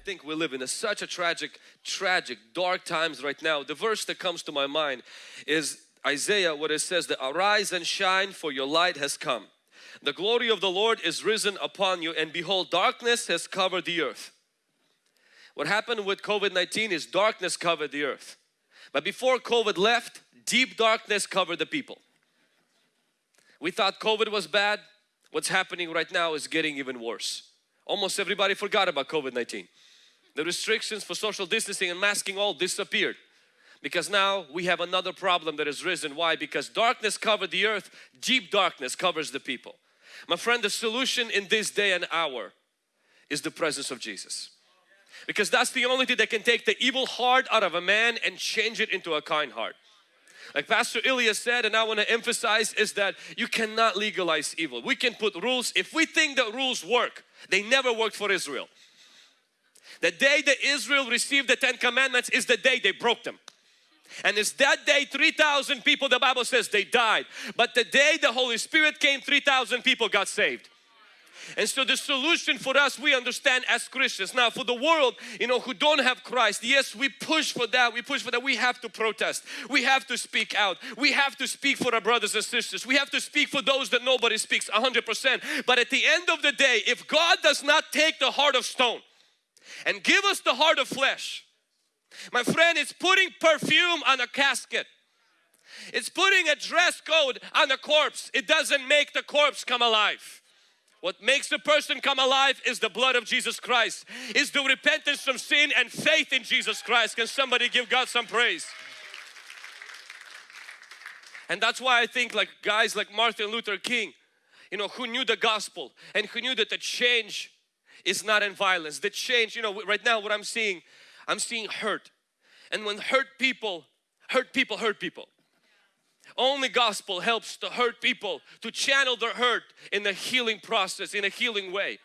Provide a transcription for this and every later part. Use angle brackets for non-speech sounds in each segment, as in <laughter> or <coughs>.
think we live in a, such a tragic, tragic, dark times right now. The verse that comes to my mind is Isaiah what it says that arise and shine for your light has come. The glory of the Lord is risen upon you and behold darkness has covered the earth. What happened with COVID-19 is darkness covered the earth. But before COVID left, deep darkness covered the people. We thought COVID was bad. What's happening right now is getting even worse. Almost everybody forgot about COVID-19. The restrictions for social distancing and masking all disappeared because now we have another problem that has risen. Why? Because darkness covered the earth, deep darkness covers the people. My friend, the solution in this day and hour is the presence of Jesus. Because that's the only thing that can take the evil heart out of a man and change it into a kind heart. Like Pastor Ilya said and I want to emphasize is that you cannot legalize evil. We can put rules. If we think that rules work, they never worked for Israel. The day that Israel received the Ten Commandments is the day they broke them. And it's that day 3,000 people the Bible says they died. But the day the Holy Spirit came 3,000 people got saved. And so the solution for us we understand as Christians. Now for the world you know who don't have Christ yes we push for that we push for that we have to protest we have to speak out we have to speak for our brothers and sisters we have to speak for those that nobody speaks 100% but at the end of the day if God does not take the heart of stone and give us the heart of flesh my friend it's putting perfume on a casket it's putting a dress code on a corpse it doesn't make the corpse come alive what makes the person come alive is the blood of Jesus Christ. Is the repentance from sin and faith in Jesus Christ. Can somebody give God some praise? And that's why I think like guys like Martin Luther King, you know, who knew the gospel and who knew that the change is not in violence. The change, you know, right now what I'm seeing, I'm seeing hurt. And when hurt people, hurt people hurt people. Only gospel helps to hurt people to channel their hurt in a healing process, in a healing way.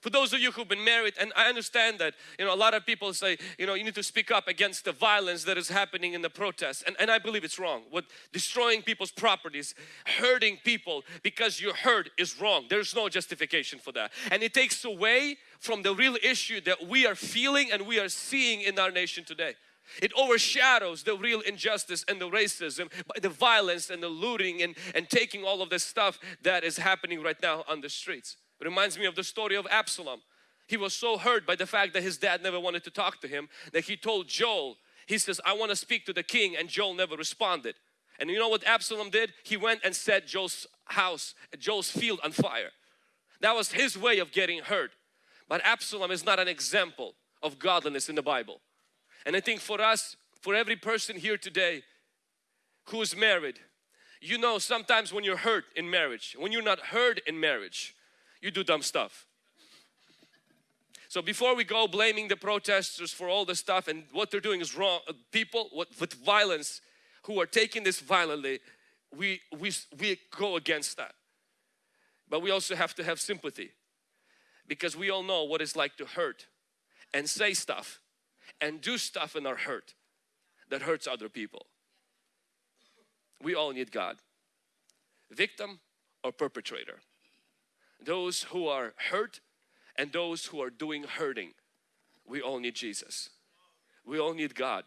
For those of you who've been married, and I understand that, you know, a lot of people say, you know, you need to speak up against the violence that is happening in the protests. And, and I believe it's wrong. What destroying people's properties, hurting people because you're hurt is wrong. There's no justification for that. And it takes away from the real issue that we are feeling and we are seeing in our nation today. It overshadows the real injustice and the racism the violence and the looting and, and taking all of this stuff that is happening right now on the streets. It reminds me of the story of Absalom. He was so hurt by the fact that his dad never wanted to talk to him that he told Joab, he says, I want to speak to the king and Joab never responded. And you know what Absalom did? He went and set Joab's house, Joab's field on fire. That was his way of getting hurt. But Absalom is not an example of godliness in the Bible. And I think for us, for every person here today who is married, you know sometimes when you're hurt in marriage, when you're not heard in marriage, you do dumb stuff. So before we go blaming the protesters for all the stuff and what they're doing is wrong, uh, people with violence who are taking this violently, we, we, we go against that. But we also have to have sympathy because we all know what it's like to hurt and say stuff and do stuff in our hurt that hurts other people. We all need God. Victim or perpetrator. Those who are hurt and those who are doing hurting. We all need Jesus. We all need God.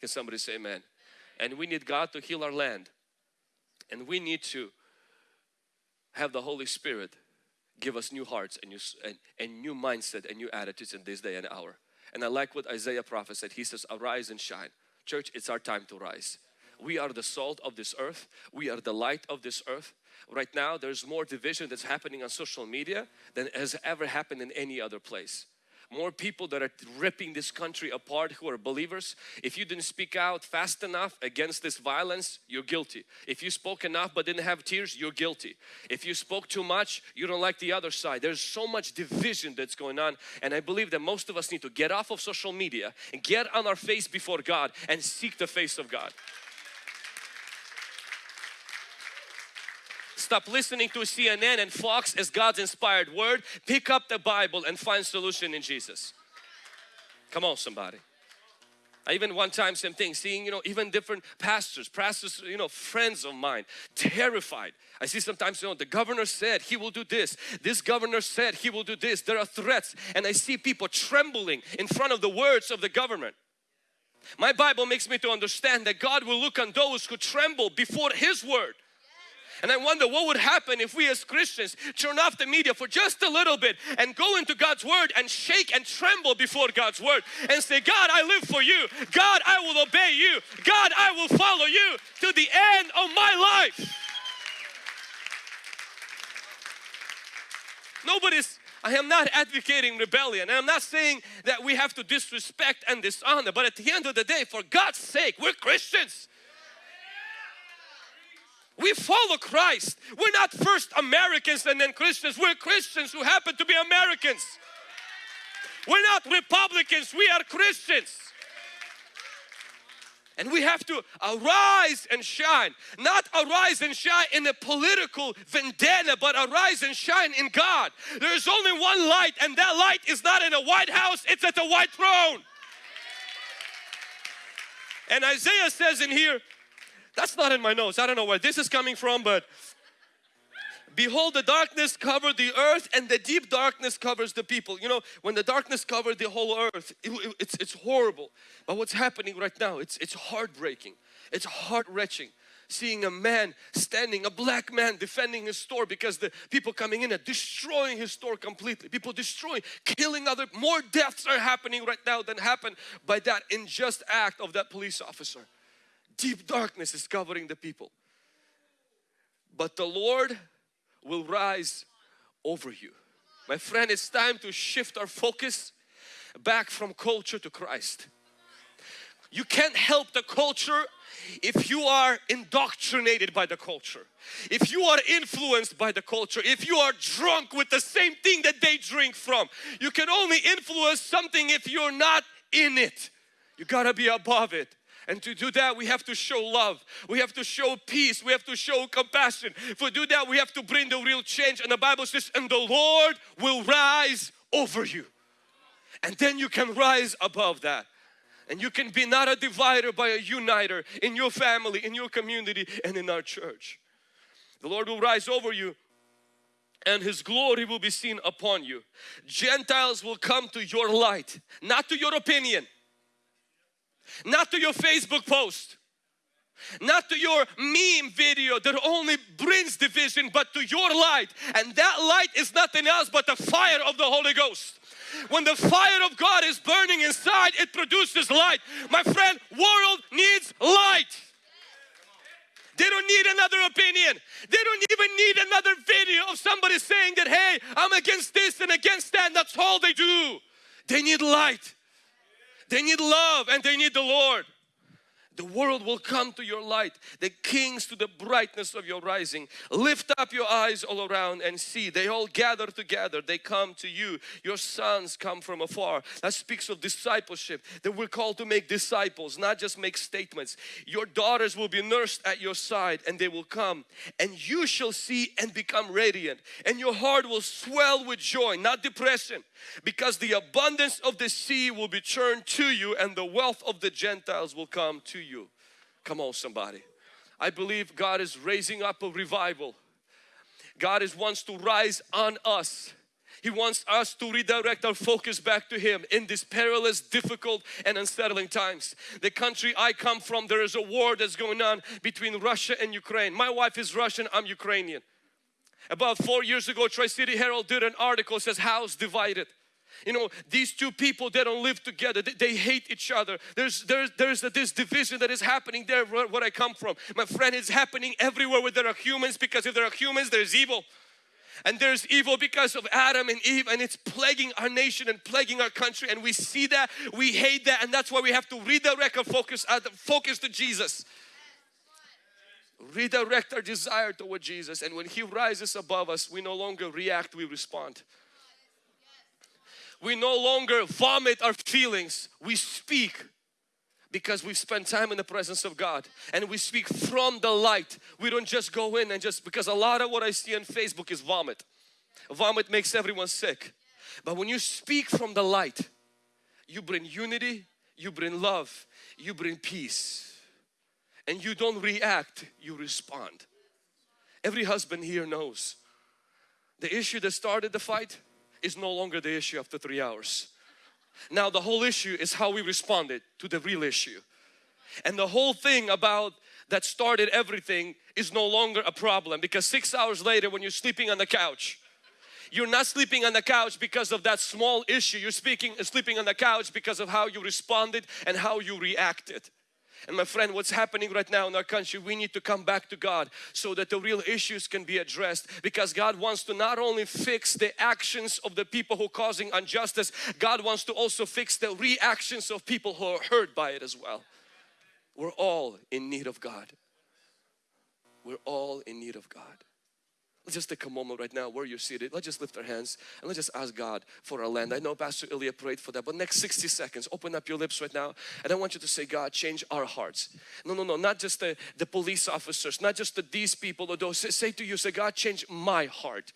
Can somebody say amen? And we need God to heal our land. And we need to have the Holy Spirit give us new hearts and new, and, and new mindset and new attitudes in this day and hour. And I like what Isaiah prophesied. He says, arise and shine. Church, it's our time to rise. We are the salt of this earth. We are the light of this earth. Right now, there's more division that's happening on social media than has ever happened in any other place more people that are ripping this country apart who are believers. If you didn't speak out fast enough against this violence, you're guilty. If you spoke enough but didn't have tears, you're guilty. If you spoke too much, you don't like the other side. There's so much division that's going on and I believe that most of us need to get off of social media and get on our face before God and seek the face of God. Stop listening to CNN and Fox as God's inspired word. Pick up the Bible and find solution in Jesus. Come on somebody. I even one time same thing seeing you know even different pastors pastors you know friends of mine terrified I see sometimes you know the governor said he will do this this governor said he will do this there are threats and I see people trembling in front of the words of the government my Bible makes me to understand that God will look on those who tremble before his word and I wonder what would happen if we as Christians turn off the media for just a little bit and go into God's Word and shake and tremble before God's Word and say, God, I live for you. God, I will obey you. God, I will follow you to the end of my life. Nobody's I am not advocating rebellion and I'm not saying that we have to disrespect and dishonor but at the end of the day for God's sake we're Christians we follow Christ. We're not first Americans and then Christians. We're Christians who happen to be Americans. We're not Republicans. We are Christians. And we have to arise and shine. Not arise and shine in a political vendetta, but arise and shine in God. There is only one light, and that light is not in a White House, it's at the white throne. And Isaiah says in here, that's not in my notes. I don't know where this is coming from, but Behold, the darkness covered the earth and the deep darkness covers the people. You know, when the darkness covered the whole earth, it, it, it's, it's horrible. But what's happening right now, it's, it's heartbreaking. It's heart-wrenching. Seeing a man standing, a black man defending his store because the people coming in are destroying his store completely. People destroying, killing other, more deaths are happening right now than happened by that unjust act of that police officer deep darkness is covering the people. But the Lord will rise over you. My friend, it's time to shift our focus back from culture to Christ. You can't help the culture if you are indoctrinated by the culture, if you are influenced by the culture, if you are drunk with the same thing that they drink from. You can only influence something if you're not in it. You gotta be above it. And to do that, we have to show love. We have to show peace. We have to show compassion. If we do that, we have to bring the real change. And the Bible says, and the Lord will rise over you. And then you can rise above that. And you can be not a divider, but a uniter in your family, in your community, and in our church. The Lord will rise over you and His glory will be seen upon you. Gentiles will come to your light, not to your opinion not to your Facebook post, not to your meme video that only brings division, but to your light. And that light is nothing else but the fire of the Holy Ghost. When the fire of God is burning inside, it produces light. My friend, world needs light. They don't need another opinion. They don't even need another video of somebody saying that, hey, I'm against this and against that. That's all they do. They need light. They need love and they need the Lord. The world will come to your light, the kings to the brightness of your rising. Lift up your eyes all around and see. They all gather together. They come to you. Your sons come from afar. That speaks of discipleship. That we're called to make disciples, not just make statements. Your daughters will be nursed at your side and they will come and you shall see and become radiant. And your heart will swell with joy, not depression. Because the abundance of the sea will be turned to you and the wealth of the Gentiles will come to you. Come on somebody. I believe God is raising up a revival. God is wants to rise on us. He wants us to redirect our focus back to Him in these perilous, difficult and unsettling times. The country I come from, there is a war that's going on between Russia and Ukraine. My wife is Russian, I'm Ukrainian. About four years ago, Tri-City Herald did an article says house divided. You know, these two people, they don't live together. They, they hate each other. There's, there's, there's a, this division that is happening there where, where I come from. My friend, it's happening everywhere where there are humans because if there are humans, there's evil. And there's evil because of Adam and Eve and it's plaguing our nation and plaguing our country and we see that, we hate that and that's why we have to redirect our focus, uh, focus to Jesus redirect our desire toward Jesus and when He rises above us we no longer react we respond we no longer vomit our feelings. We speak because we've spent time in the presence of God. And we speak from the light. We don't just go in and just because a lot of what I see on Facebook is vomit. Vomit makes everyone sick. But when you speak from the light you bring unity you bring love, you bring peace. And you don't react, you respond. Every husband here knows the issue that started the fight is no longer the issue after three hours. Now the whole issue is how we responded to the real issue. And the whole thing about that started everything is no longer a problem because six hours later when you're sleeping on the couch you're not sleeping on the couch because of that small issue you're speaking sleeping on the couch because of how you responded and how you reacted and my friend, what's happening right now in our country, we need to come back to God so that the real issues can be addressed because God wants to not only fix the actions of the people who are causing injustice, God wants to also fix the reactions of people who are hurt by it as well. We're all in need of God. We're all in need of God. Let's just take a moment right now where you're seated. Let's just lift our hands and let's just ask God for our land. I know Pastor Ilya prayed for that, but next 60 seconds, open up your lips right now and I want you to say, God, change our hearts. No, no, no, not just the, the police officers, not just the, these people or those. Say, say to you, say, God, change my heart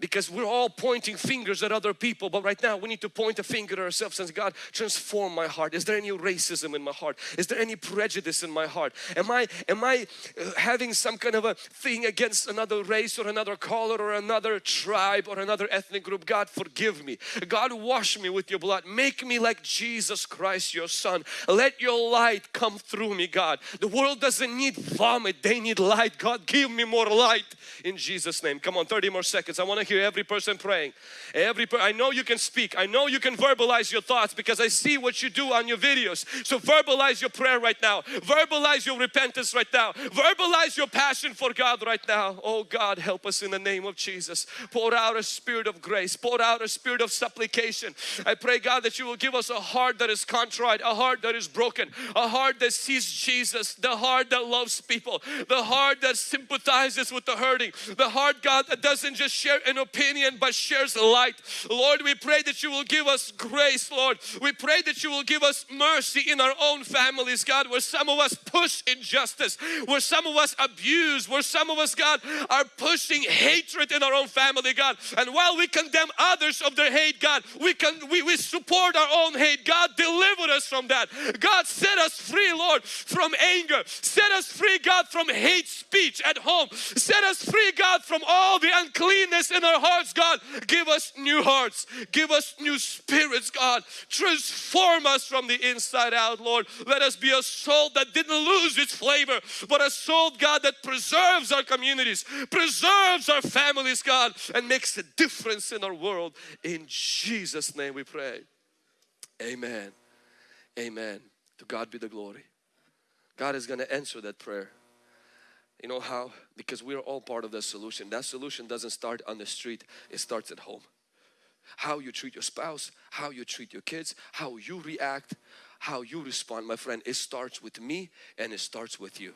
because we're all pointing fingers at other people but right now we need to point a finger at ourselves and say God transform my heart. Is there any racism in my heart? Is there any prejudice in my heart? Am I am I uh, having some kind of a thing against another race or another color or another tribe or another ethnic group? God forgive me. God wash me with your blood. Make me like Jesus Christ your son. Let your light come through me God. The world doesn't need vomit. They need light. God give me more light in Jesus name. Come on 30 more seconds. I want to every person praying. Every per I know you can speak. I know you can verbalize your thoughts because I see what you do on your videos. So verbalize your prayer right now. Verbalize your repentance right now. Verbalize your passion for God right now. Oh God, help us in the name of Jesus. Pour out a spirit of grace. Pour out a spirit of supplication. I pray God that you will give us a heart that is contrite, a heart that is broken, a heart that sees Jesus, the heart that loves people, the heart that sympathizes with the hurting, the heart God that doesn't just share opinion but shares light. Lord, we pray that you will give us grace, Lord. We pray that you will give us mercy in our own families, God, where some of us push injustice, where some of us abuse, where some of us, God, are pushing hatred in our own family, God. And while we condemn others of their hate, God, we can we, we support our own hate. God, deliver us from that. God, set us free, Lord, from anger. Set us free, God, from hate speech at home. Set us free, God, from all the uncleanness in our our hearts, God. Give us new hearts. Give us new spirits, God. Transform us from the inside out, Lord. Let us be a soul that didn't lose its flavor, but a soul, God, that preserves our communities, preserves our families, God, and makes a difference in our world. In Jesus' name we pray. Amen. Amen. To God be the glory. God is going to answer that prayer. You know how? Because we're all part of the solution. That solution doesn't start on the street, it starts at home. How you treat your spouse, how you treat your kids, how you react, how you respond, my friend, it starts with me and it starts with you.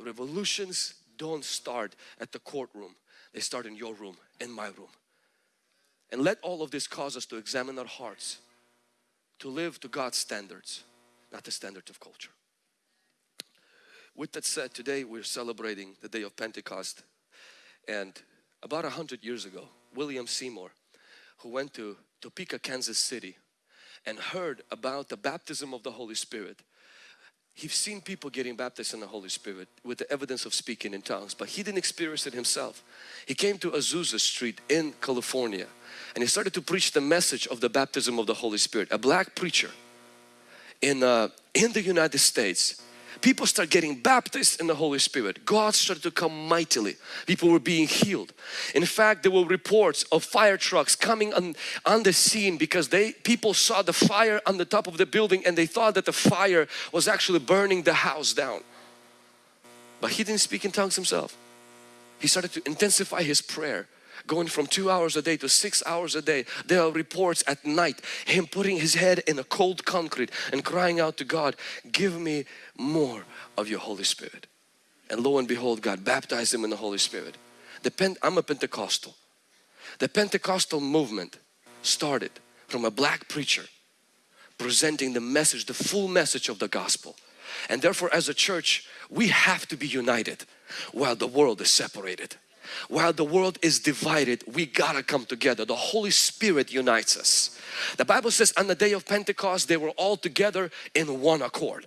Revolutions don't start at the courtroom, they start in your room, in my room. And let all of this cause us to examine our hearts, to live to God's standards, not the standards of culture. With that said, today we're celebrating the day of Pentecost and about a hundred years ago, William Seymour, who went to Topeka, Kansas City and heard about the baptism of the Holy Spirit. He's seen people getting baptized in the Holy Spirit with the evidence of speaking in tongues, but he didn't experience it himself. He came to Azusa Street in California and he started to preach the message of the baptism of the Holy Spirit. A black preacher in, uh, in the United States people start getting baptized in the Holy Spirit. God started to come mightily. People were being healed. In fact, there were reports of fire trucks coming on, on the scene because they people saw the fire on the top of the building and they thought that the fire was actually burning the house down. But he didn't speak in tongues himself. He started to intensify his prayer going from two hours a day to six hours a day. There are reports at night, him putting his head in a cold concrete and crying out to God, give me more of your Holy Spirit. And lo and behold, God baptized him in the Holy Spirit. The I'm a Pentecostal. The Pentecostal movement started from a black preacher presenting the message, the full message of the gospel. And therefore as a church, we have to be united while the world is separated. While the world is divided we gotta come together. The Holy Spirit unites us. The Bible says on the day of Pentecost they were all together in one accord.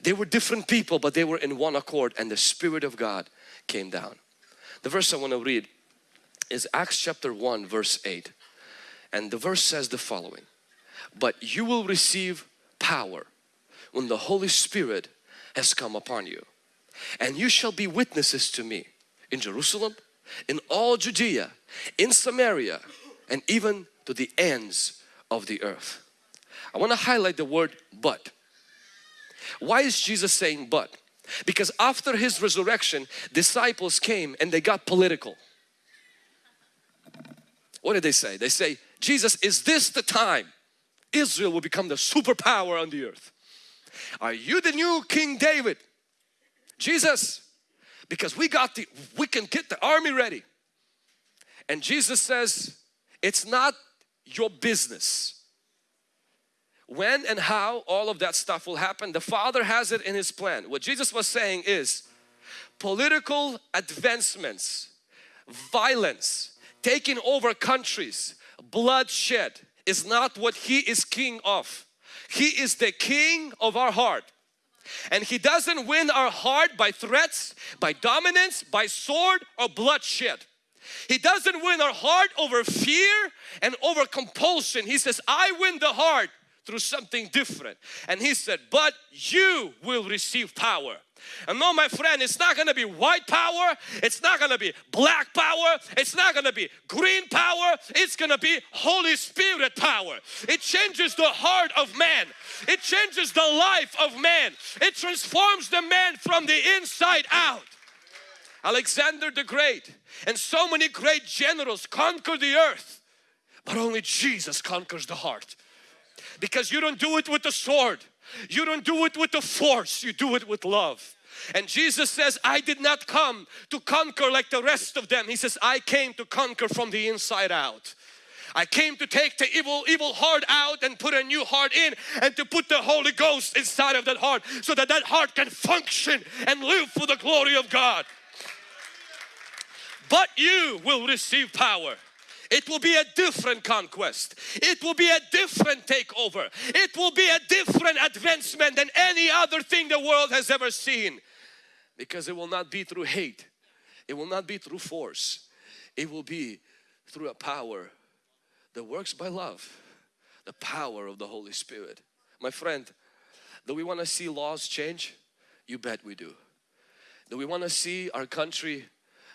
They were different people but they were in one accord and the Spirit of God came down. The verse I want to read is Acts chapter 1 verse 8 and the verse says the following but you will receive power when the Holy Spirit has come upon you and you shall be witnesses to me in Jerusalem, in all Judea, in Samaria and even to the ends of the earth. I want to highlight the word but. Why is Jesus saying but? Because after His resurrection, disciples came and they got political. What did they say? They say, Jesus, is this the time Israel will become the superpower on the earth? Are you the new King David? Jesus, because we got the, we can get the army ready. And Jesus says, it's not your business. When and how all of that stuff will happen, the Father has it in His plan. What Jesus was saying is political advancements, violence, taking over countries, bloodshed is not what He is king of. He is the king of our heart. And He doesn't win our heart by threats, by dominance, by sword or bloodshed. He doesn't win our heart over fear and over compulsion. He says, I win the heart through something different. And He said, but you will receive power and no my friend, it's not going to be white power, it's not going to be black power, it's not going to be green power, it's going to be Holy Spirit power. It changes the heart of man. It changes the life of man. It transforms the man from the inside out. Alexander the Great and so many great generals conquered the earth but only Jesus conquers the heart because you don't do it with the sword you don't do it with the force you do it with love and Jesus says, I did not come to conquer like the rest of them. He says, I came to conquer from the inside out. I came to take the evil, evil heart out and put a new heart in and to put the Holy Ghost inside of that heart so that that heart can function and live for the glory of God. But you will receive power. It will be a different conquest. It will be a different takeover. It will be a different advancement than any other thing the world has ever seen. Because it will not be through hate. It will not be through force. It will be through a power that works by love the power of the Holy Spirit. My friend do we want to see laws change? You bet we do. Do we want to see our country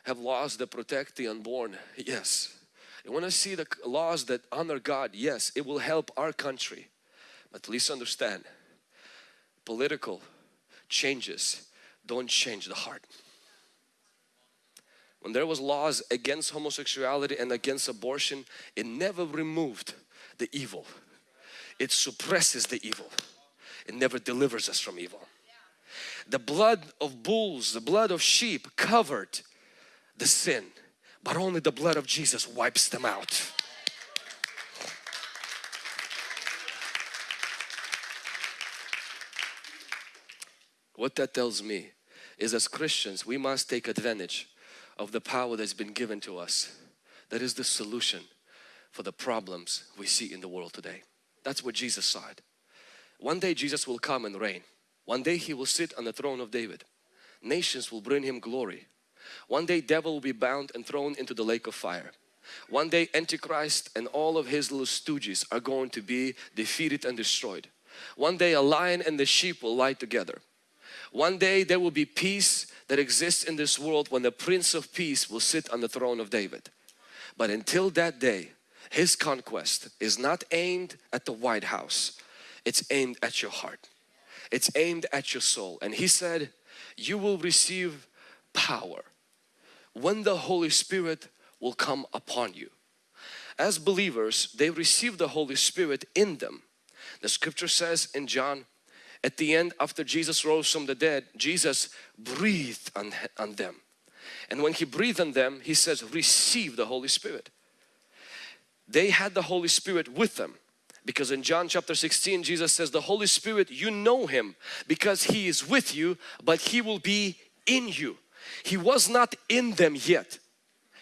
have laws that protect the unborn? Yes you want to see the laws that honor God yes it will help our country but please understand political changes don't change the heart. When there was laws against homosexuality and against abortion, it never removed the evil. It suppresses the evil. It never delivers us from evil. The blood of bulls, the blood of sheep covered the sin, but only the blood of Jesus wipes them out. What that tells me is as Christians we must take advantage of the power that's been given to us. That is the solution for the problems we see in the world today. That's what Jesus said. One day Jesus will come and reign. One day He will sit on the throne of David. Nations will bring Him glory. One day devil will be bound and thrown into the lake of fire. One day Antichrist and all of his little stooges are going to be defeated and destroyed. One day a lion and the sheep will lie together. One day there will be peace that exists in this world when the Prince of Peace will sit on the throne of David. But until that day, His conquest is not aimed at the White House. It's aimed at your heart. It's aimed at your soul. And He said, you will receive power when the Holy Spirit will come upon you. As believers, they receive the Holy Spirit in them. The scripture says in John at the end after Jesus rose from the dead Jesus breathed on, on them and when he breathed on them he says receive the Holy Spirit they had the Holy Spirit with them because in John chapter 16 Jesus says the Holy Spirit you know him because he is with you but he will be in you He was not in them yet.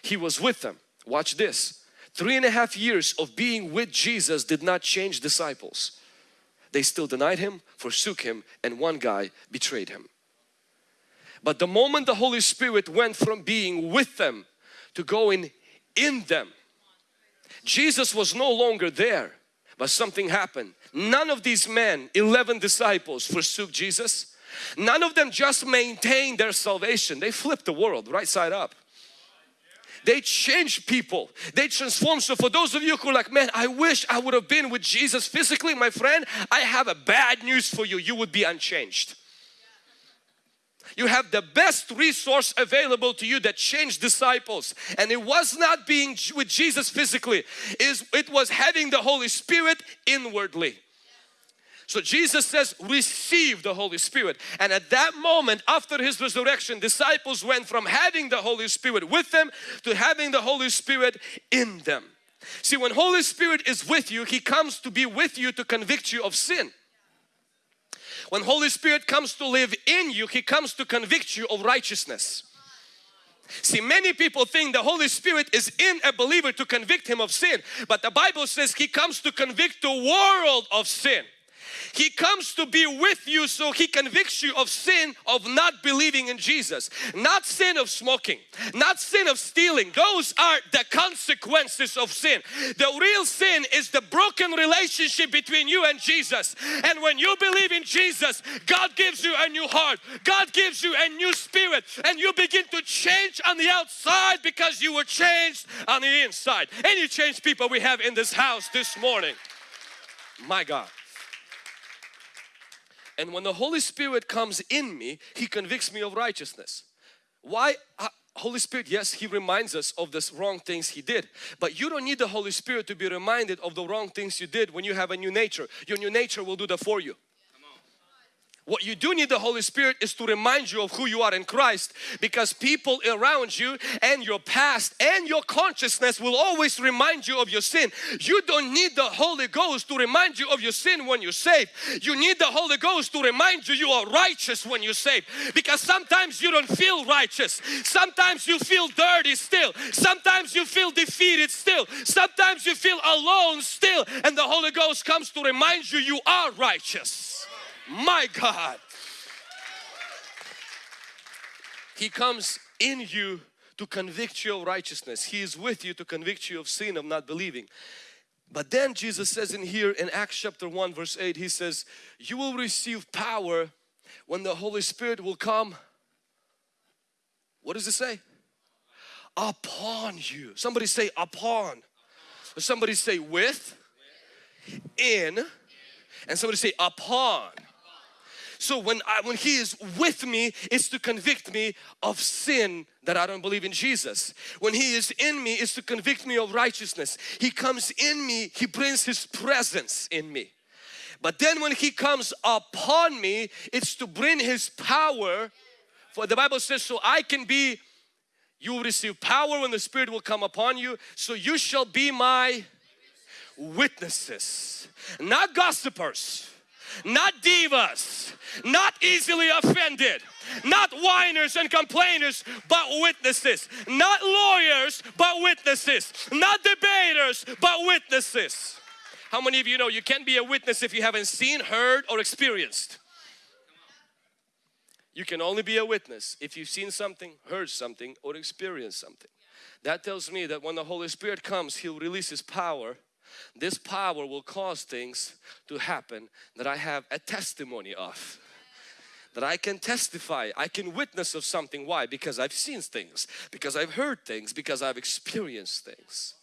He was with them. Watch this. Three and a half years of being with Jesus did not change disciples. They still denied Him, forsook Him and one guy betrayed Him. But the moment the Holy Spirit went from being with them to going in them, Jesus was no longer there but something happened. None of these men, 11 disciples forsook Jesus. None of them just maintained their salvation. They flipped the world right side up. They changed people. They transformed. So for those of you who are like, man, I wish I would have been with Jesus physically, my friend, I have a bad news for you. You would be unchanged. You have the best resource available to you that changed disciples. And it was not being with Jesus physically. Is It was having the Holy Spirit inwardly. So Jesus says receive the Holy Spirit and at that moment after His resurrection disciples went from having the Holy Spirit with them to having the Holy Spirit in them. See when Holy Spirit is with you He comes to be with you to convict you of sin. When Holy Spirit comes to live in you, He comes to convict you of righteousness. See, many people think the Holy Spirit is in a believer to convict him of sin, but the Bible says He comes to convict the world of sin. He comes to be with you so He convicts you of sin of not believing in Jesus. Not sin of smoking, not sin of stealing. Those are the consequences of sin. The real sin is the broken relationship between you and Jesus. And when you believe in Jesus, God gives you a new heart. God gives you a new spirit and you begin to change on the outside because you were changed on the inside. Any change people we have in this house this morning. My God. And when the Holy Spirit comes in me, He convicts me of righteousness. Why? Uh, Holy Spirit, yes, He reminds us of the wrong things He did. But you don't need the Holy Spirit to be reminded of the wrong things you did when you have a new nature. Your new nature will do that for you. What you do need the Holy Spirit is to remind you of who you are in Christ because people around you and your past and your consciousness will always remind you of your sin. You don't need the Holy Ghost to remind you of your sin when you're saved. You need the Holy Ghost to remind you you are righteous when you're saved because sometimes you don't feel righteous. Sometimes you feel dirty still. Sometimes you feel defeated still. Sometimes you feel alone still and the Holy Ghost comes to remind you you are righteous. My God. He comes in you to convict you of righteousness. He is with you to convict you of sin, of not believing. But then Jesus says in here in Acts chapter 1 verse 8 He says you will receive power when the Holy Spirit will come. What does it say? Upon you. Somebody say upon. Somebody say with, in, and somebody say upon. So when I, when He is with me, it's to convict me of sin that I don't believe in Jesus. When He is in me, it's to convict me of righteousness. He comes in me, He brings His presence in me. But then when He comes upon me, it's to bring His power. For the Bible says, so I can be, you will receive power when the Spirit will come upon you. So you shall be my witnesses, not gossipers not divas, not easily offended, not whiners and complainers, but witnesses, not lawyers, but witnesses, not debaters, but witnesses. How many of you know you can't be a witness if you haven't seen, heard, or experienced? You can only be a witness if you've seen something, heard something, or experienced something. That tells me that when the Holy Spirit comes, He'll release His power this power will cause things to happen that I have a testimony of that I can testify, I can witness of something. Why? Because I've seen things, because I've heard things, because I've experienced things.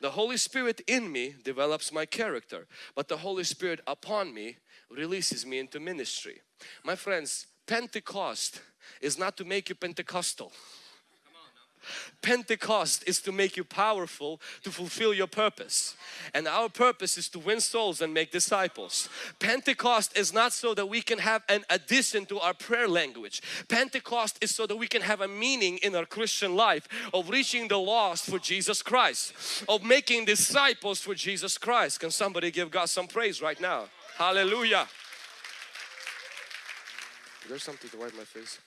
The Holy Spirit in me develops my character, but the Holy Spirit upon me releases me into ministry. My friends, Pentecost is not to make you Pentecostal. Pentecost is to make you powerful to fulfill your purpose. And our purpose is to win souls and make disciples. Pentecost is not so that we can have an addition to our prayer language. Pentecost is so that we can have a meaning in our Christian life of reaching the lost for Jesus Christ, of making disciples for Jesus Christ. Can somebody give God some praise right now? Hallelujah. There's something to wipe my face.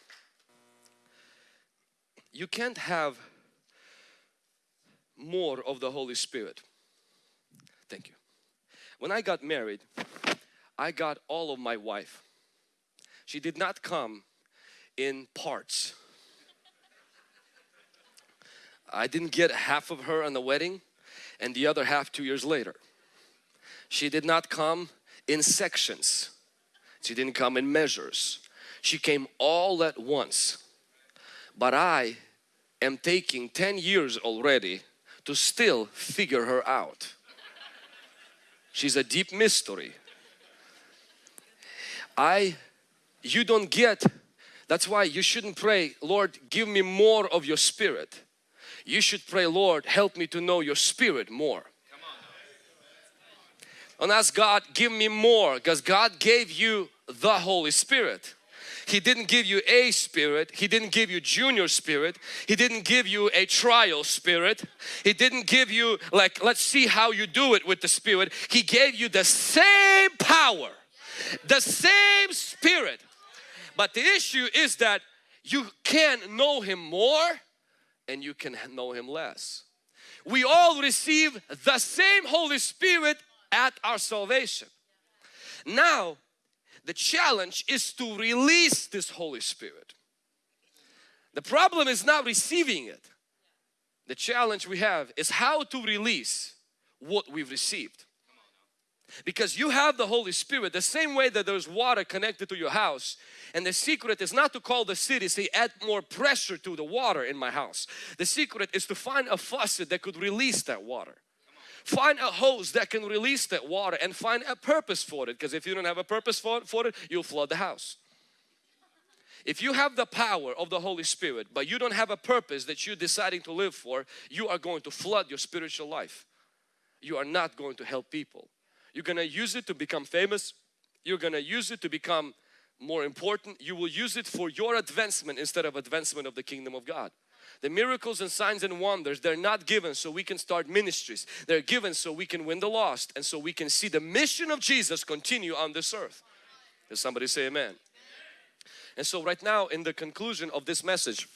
You can't have more of the Holy Spirit. Thank you. When I got married, I got all of my wife. She did not come in parts. I didn't get half of her on the wedding and the other half two years later. She did not come in sections. She didn't come in measures. She came all at once. But I am taking 10 years already to still figure her out. She's a deep mystery. I, you don't get, that's why you shouldn't pray, Lord, give me more of your spirit. You should pray, Lord, help me to know your spirit more. And ask God, give me more because God gave you the Holy Spirit. He didn't give you a spirit. He didn't give you junior spirit. He didn't give you a trial spirit. He didn't give you like, let's see how you do it with the spirit. He gave you the same power, the same spirit. But the issue is that you can know Him more and you can know Him less. We all receive the same Holy Spirit at our salvation. Now, the challenge is to release this Holy Spirit. The problem is not receiving it. The challenge we have is how to release what we've received. Because you have the Holy Spirit the same way that there's water connected to your house and the secret is not to call the city say add more pressure to the water in my house. The secret is to find a faucet that could release that water. Find a hose that can release that water and find a purpose for it because if you don't have a purpose for, for it, you'll flood the house. If you have the power of the Holy Spirit but you don't have a purpose that you're deciding to live for, you are going to flood your spiritual life. You are not going to help people. You're going to use it to become famous. You're going to use it to become more important. You will use it for your advancement instead of advancement of the kingdom of God. The miracles and signs and wonders, they're not given so we can start ministries. They're given so we can win the lost and so we can see the mission of Jesus continue on this earth. Does somebody say amen? And so right now in the conclusion of this message,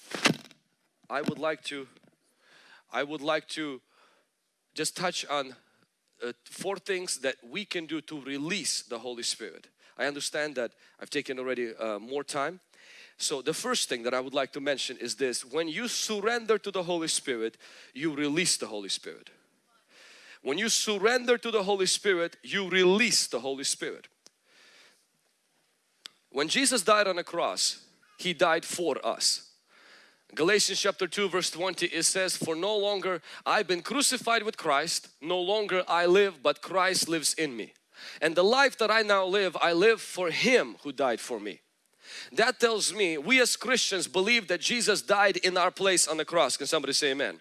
I would like to, I would like to just touch on uh, four things that we can do to release the Holy Spirit. I understand that I've taken already uh, more time so the first thing that I would like to mention is this. When you surrender to the Holy Spirit, you release the Holy Spirit. When you surrender to the Holy Spirit, you release the Holy Spirit. When Jesus died on the cross, He died for us. Galatians chapter 2 verse 20 it says for no longer I've been crucified with Christ no longer I live but Christ lives in me and the life that I now live I live for him who died for me that tells me we as Christians believe that Jesus died in our place on the cross. Can somebody say amen?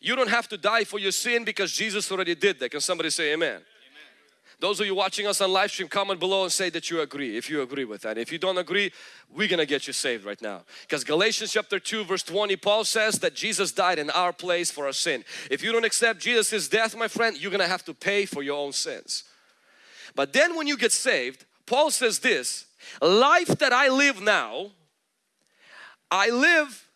You don't have to die for your sin because Jesus already did that. Can somebody say amen? amen? Those of you watching us on live stream, comment below and say that you agree, if you agree with that. If you don't agree, we're gonna get you saved right now. Because Galatians chapter 2 verse 20, Paul says that Jesus died in our place for our sin. If you don't accept Jesus' death, my friend, you're gonna have to pay for your own sins. But then when you get saved, Paul says this, life that I live now, I live,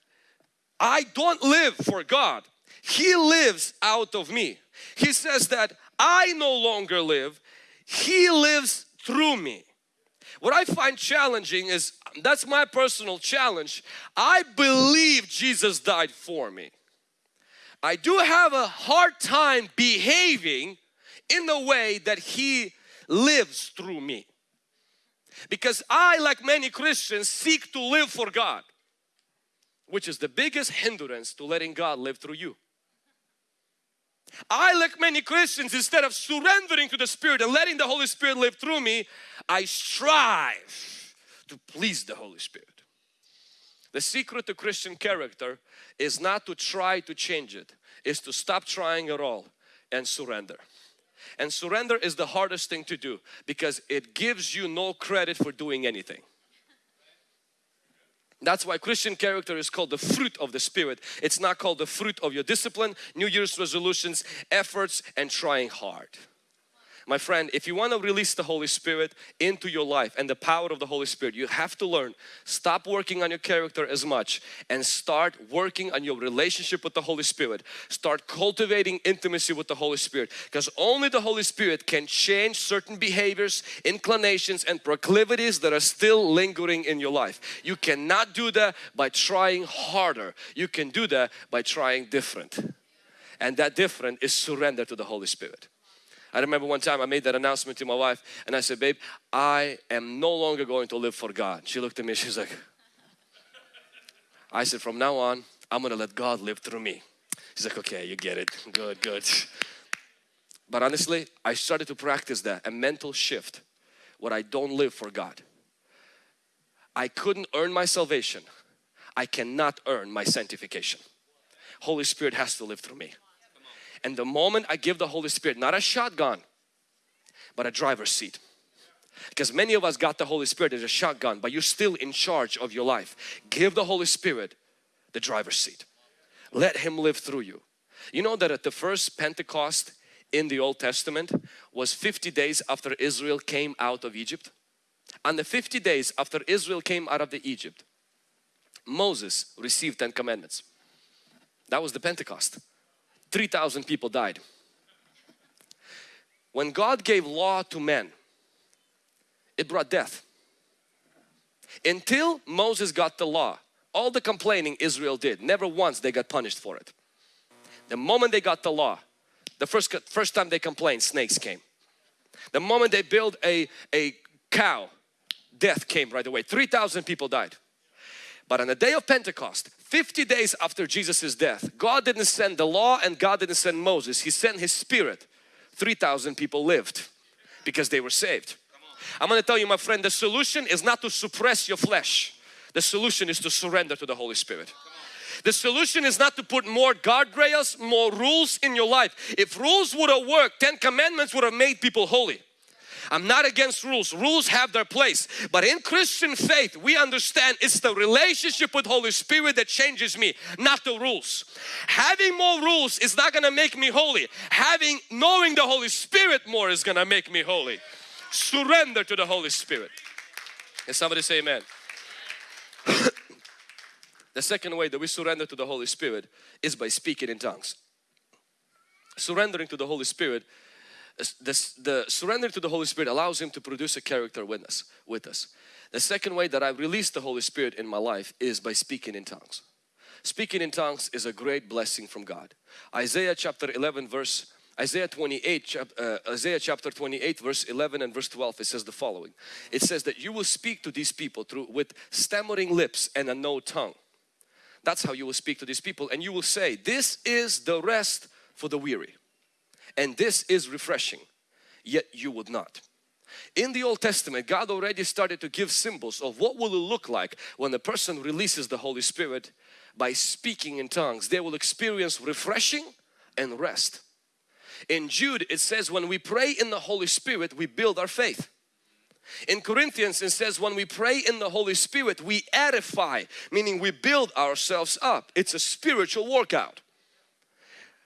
I don't live for God. He lives out of me. He says that I no longer live, He lives through me. What I find challenging is, that's my personal challenge. I believe Jesus died for me. I do have a hard time behaving in the way that He lives through me. Because I, like many Christians, seek to live for God, which is the biggest hindrance to letting God live through you. I, like many Christians, instead of surrendering to the Spirit and letting the Holy Spirit live through me, I strive to please the Holy Spirit. The secret to Christian character is not to try to change it, is to stop trying at all and surrender. And surrender is the hardest thing to do because it gives you no credit for doing anything. That's why Christian character is called the fruit of the Spirit. It's not called the fruit of your discipline, New Year's resolutions, efforts and trying hard. My friend, if you want to release the Holy Spirit into your life and the power of the Holy Spirit, you have to learn, stop working on your character as much and start working on your relationship with the Holy Spirit. Start cultivating intimacy with the Holy Spirit because only the Holy Spirit can change certain behaviors, inclinations and proclivities that are still lingering in your life. You cannot do that by trying harder. You can do that by trying different. And that different is surrender to the Holy Spirit. I remember one time I made that announcement to my wife and I said, babe, I am no longer going to live for God. She looked at me, she's like, I said, from now on, I'm to let God live through me. She's like, okay, you get it. Good, good. But honestly, I started to practice that, a mental shift where I don't live for God. I couldn't earn my salvation. I cannot earn my sanctification. Holy Spirit has to live through me. And the moment I give the Holy Spirit, not a shotgun, but a driver's seat. Because many of us got the Holy Spirit as a shotgun, but you're still in charge of your life. Give the Holy Spirit the driver's seat. Let Him live through you. You know that at the first Pentecost in the Old Testament was 50 days after Israel came out of Egypt. On the 50 days after Israel came out of the Egypt, Moses received 10 commandments. That was the Pentecost. 3,000 people died. When God gave law to men, it brought death. Until Moses got the law, all the complaining Israel did, never once they got punished for it. The moment they got the law, the first, first time they complained, snakes came. The moment they built a, a cow, death came right away. 3,000 people died. But on the day of Pentecost, 50 days after Jesus' death, God didn't send the law and God didn't send Moses. He sent His Spirit. 3,000 people lived because they were saved. I'm going to tell you my friend, the solution is not to suppress your flesh. The solution is to surrender to the Holy Spirit. The solution is not to put more guardrails, more rules in your life. If rules would have worked, 10 commandments would have made people holy. I'm not against rules. Rules have their place. But in Christian faith, we understand it's the relationship with Holy Spirit that changes me, not the rules. Having more rules is not going to make me holy. Having, knowing the Holy Spirit more is going to make me holy. Surrender to the Holy Spirit. Can somebody say amen? <coughs> the second way that we surrender to the Holy Spirit is by speaking in tongues. Surrendering to the Holy Spirit the, the surrender to the Holy Spirit allows Him to produce a character witness with us. The second way that I release the Holy Spirit in my life is by speaking in tongues. Speaking in tongues is a great blessing from God. Isaiah chapter 11 verse Isaiah 28 uh, Isaiah chapter 28 verse 11 and verse 12 it says the following. It says that you will speak to these people through with stammering lips and a no tongue. That's how you will speak to these people and you will say this is the rest for the weary and this is refreshing yet you would not. In the Old Testament God already started to give symbols of what will it look like when a person releases the Holy Spirit by speaking in tongues. They will experience refreshing and rest. In Jude it says when we pray in the Holy Spirit we build our faith. In Corinthians it says when we pray in the Holy Spirit we edify meaning we build ourselves up. It's a spiritual workout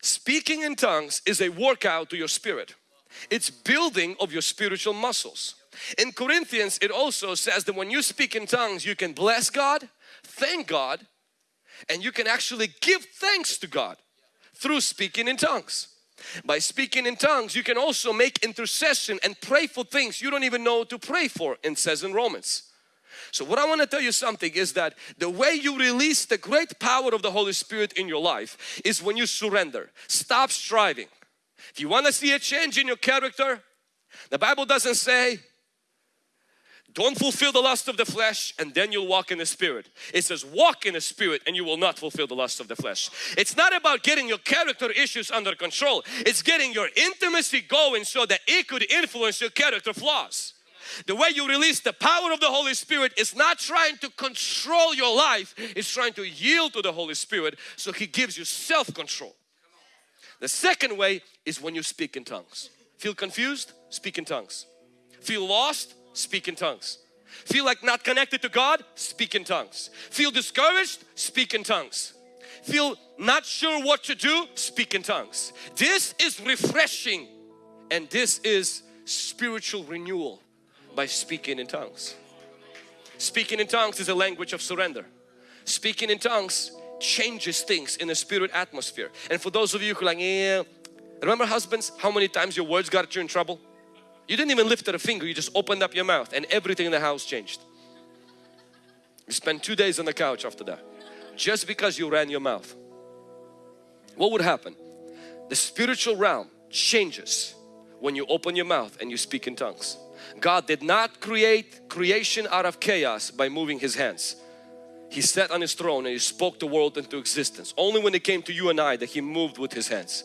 Speaking in tongues is a workout to your spirit. It's building of your spiritual muscles. In Corinthians it also says that when you speak in tongues you can bless God, thank God and you can actually give thanks to God through speaking in tongues. By speaking in tongues you can also make intercession and pray for things you don't even know to pray for it says in Romans. So what I want to tell you something is that the way you release the great power of the Holy Spirit in your life is when you surrender. Stop striving. If you want to see a change in your character, the Bible doesn't say don't fulfill the lust of the flesh and then you'll walk in the spirit. It says walk in the spirit and you will not fulfill the lust of the flesh. It's not about getting your character issues under control. It's getting your intimacy going so that it could influence your character flaws. The way you release the power of the Holy Spirit is not trying to control your life, it's trying to yield to the Holy Spirit so He gives you self-control. The second way is when you speak in tongues. Feel confused? Speak in tongues. Feel lost? Speak in tongues. Feel like not connected to God? Speak in tongues. Feel discouraged? Speak in tongues. Feel not sure what to do? Speak in tongues. This is refreshing and this is spiritual renewal by speaking in tongues. Speaking in tongues is a language of surrender. Speaking in tongues changes things in the spirit atmosphere. And for those of you who are like, yeah, remember husbands, how many times your words got you in trouble? You didn't even lift a finger, you just opened up your mouth and everything in the house changed. You spent two days on the couch after that. Just because you ran your mouth. What would happen? The spiritual realm changes when you open your mouth and you speak in tongues. God did not create creation out of chaos by moving His hands. He sat on His throne and He spoke the world into existence. Only when it came to you and I that He moved with His hands.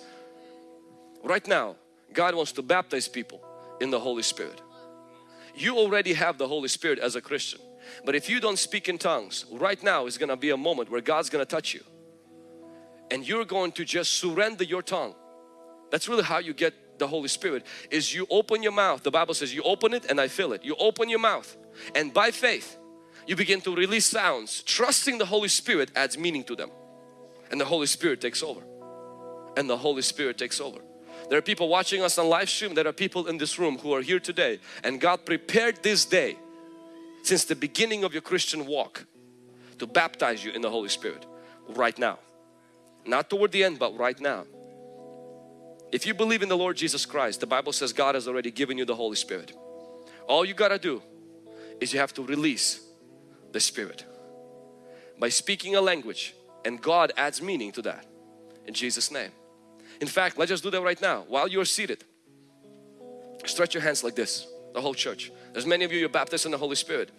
Right now, God wants to baptize people in the Holy Spirit. You already have the Holy Spirit as a Christian. But if you don't speak in tongues, right now is going to be a moment where God's going to touch you. And you're going to just surrender your tongue. That's really how you get the Holy Spirit is you open your mouth. The Bible says you open it and I fill it. You open your mouth and by faith you begin to release sounds. Trusting the Holy Spirit adds meaning to them. And the Holy Spirit takes over. And the Holy Spirit takes over. There are people watching us on live stream. There are people in this room who are here today. And God prepared this day since the beginning of your Christian walk to baptize you in the Holy Spirit right now. Not toward the end, but right now. If you believe in the Lord Jesus Christ, the Bible says God has already given you the Holy Spirit. All you got to do is you have to release the Spirit by speaking a language and God adds meaning to that in Jesus name. In fact, let's just do that right now while you're seated. Stretch your hands like this, the whole church. There's many of you, you're baptized in the Holy Spirit.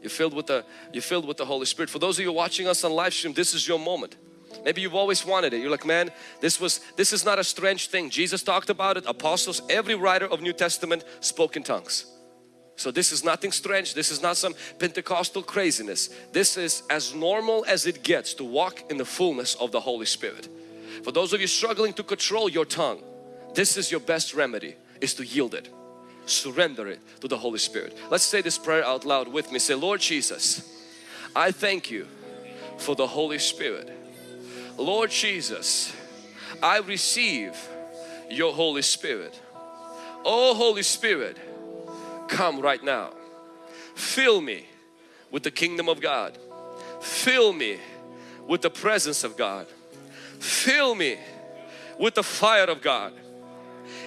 You're filled with the, you're filled with the Holy Spirit. For those of you watching us on live stream, this is your moment. Maybe you've always wanted it. You're like, man, this was this is not a strange thing. Jesus talked about it. Apostles, every writer of New Testament spoke in tongues. So this is nothing strange. This is not some Pentecostal craziness. This is as normal as it gets to walk in the fullness of the Holy Spirit. For those of you struggling to control your tongue, this is your best remedy is to yield it. Surrender it to the Holy Spirit. Let's say this prayer out loud with me. Say, Lord Jesus, I thank you for the Holy Spirit Lord Jesus, I receive your Holy Spirit. Oh Holy Spirit, come right now. Fill me with the kingdom of God. Fill me with the presence of God. Fill me with the fire of God.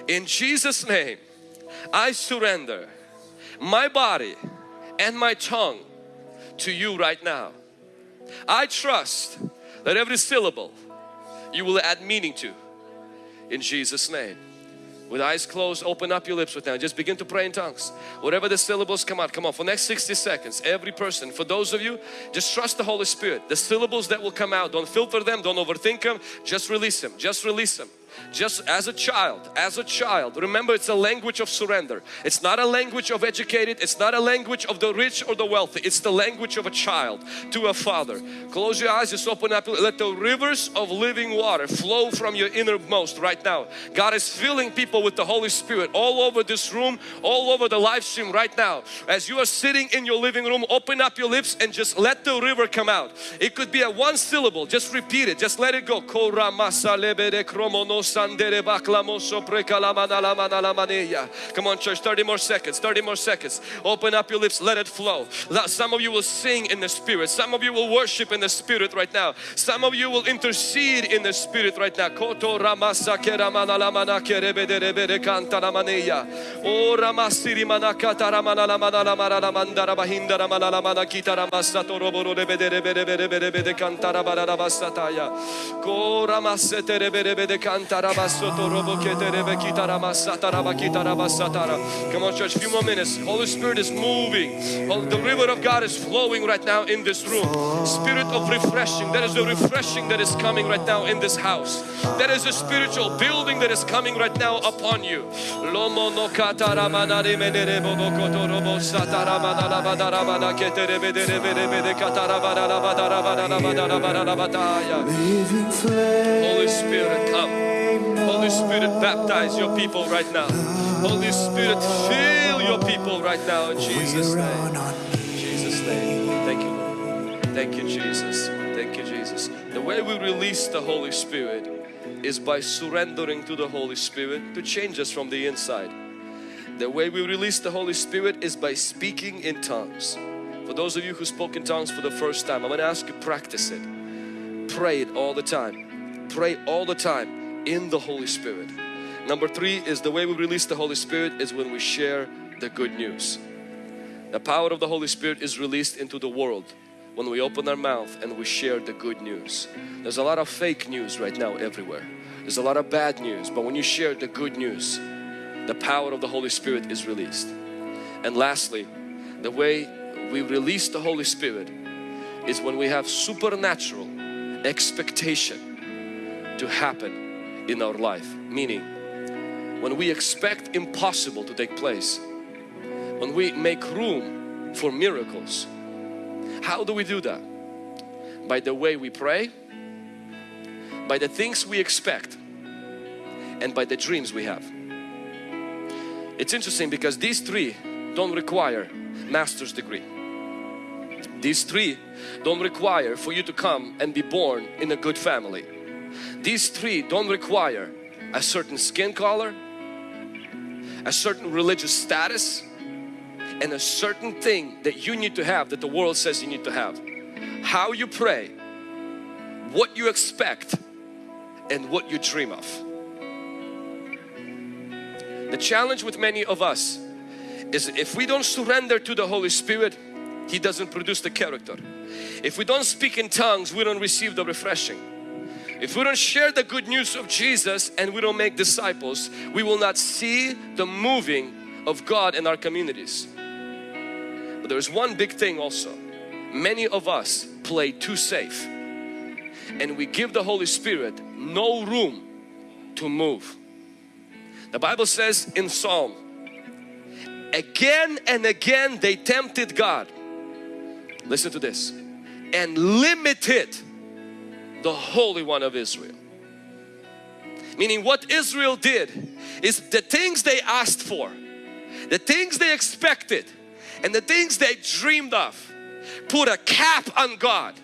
In Jesus name, I surrender my body and my tongue to you right now. I trust that every syllable you will add meaning to in Jesus name. With eyes closed, open up your lips with now. Just begin to pray in tongues. Whatever the syllables come out, come on. For next 60 seconds, every person, for those of you, just trust the Holy Spirit. The syllables that will come out, don't filter them, don't overthink them. Just release them. Just release them just as a child as a child remember it's a language of surrender. It's not a language of educated it's not a language of the rich or the wealthy. It's the language of a child to a father. Close your eyes just open up. Let the rivers of living water flow from your innermost right now. God is filling people with the Holy Spirit all over this room all over the live stream right now. As you are sitting in your living room open up your lips and just let the river come out. It could be a one syllable. Just repeat it. Just let it go Come on church, 30 more seconds, 30 more seconds. Open up your lips, let it flow. Some of you will sing in the Spirit. Some of you will worship in the Spirit right now. Some of you will intercede in the Spirit right now. Koto ramasa keramana lamana kerebede rebede kanta lamania. O ramasiri manakata ramana lamana lamana lamanda rabahinda ramana lamana kita ramasa toroboro rebede rebede rebede rebede kanta rabara rabasataya. Ko ramasete rebede rebede kanta Come on church, a few more minutes. Holy Spirit is moving. The river of God is flowing right now in this room. Spirit of refreshing. There is a refreshing that is coming right now in this house. There is a spiritual building that is coming right now upon you. Lomo no kataramana rimenere bobo kotorobo sataramana labadaramana keterebe derebe derebe katarabana labadaramana labadaramana labadaya. Holy Spirit come. Holy Spirit, baptize your people right now. Holy Spirit, fill your people right now in Jesus' name. Jesus' name. Thank you, Lord. Thank you, Jesus. Thank you, Jesus. The way we release the Holy Spirit is by surrendering to the Holy Spirit to change us from the inside. The way we release the Holy Spirit is by speaking in tongues. For those of you who spoke in tongues for the first time, I'm going to ask you practice it. Pray it all the time. Pray all the time in the Holy Spirit. Number three is the way we release the Holy Spirit is when we share the good news. The power of the Holy Spirit is released into the world when we open our mouth and we share the good news. There's a lot of fake news right now everywhere. There's a lot of bad news, but when you share the good news, the power of the Holy Spirit is released. And lastly, the way we release the Holy Spirit is when we have supernatural expectation to happen in our life. Meaning, when we expect impossible to take place, when we make room for miracles. How do we do that? By the way we pray, by the things we expect, and by the dreams we have. It's interesting because these three don't require master's degree. These three don't require for you to come and be born in a good family. These three don't require a certain skin color, a certain religious status, and a certain thing that you need to have that the world says you need to have. How you pray, what you expect, and what you dream of. The challenge with many of us is if we don't surrender to the Holy Spirit, He doesn't produce the character. If we don't speak in tongues, we don't receive the refreshing. If we don't share the good news of Jesus and we don't make disciples, we will not see the moving of God in our communities. But there's one big thing also. Many of us play too safe and we give the Holy Spirit no room to move. The Bible says in Psalm, again and again they tempted God. Listen to this. And limited the Holy One of Israel. Meaning what Israel did is the things they asked for, the things they expected and the things they dreamed of put a cap on God.